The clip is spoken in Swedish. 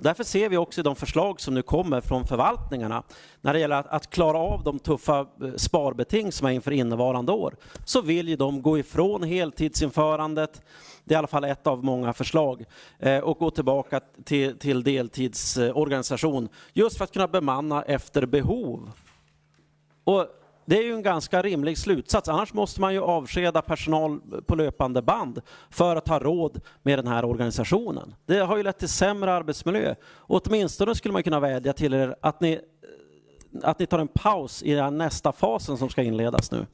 Och därför ser vi också i de förslag som nu kommer från förvaltningarna när det gäller att, att klara av de tuffa eh, sparbeting som är inför innevarande år så vill ju de gå ifrån heltidsinförandet det är i alla fall ett av många förslag. Eh, och gå tillbaka till, till deltidsorganisation just för att kunna bemanna efter behov. Och det är ju en ganska rimlig slutsats. Annars måste man ju avskeda personal på löpande band för att ha råd med den här organisationen. Det har ju lett till sämre arbetsmiljö. Och åtminstone skulle man kunna vädja till er att ni, att ni tar en paus i den nästa fasen som ska inledas nu.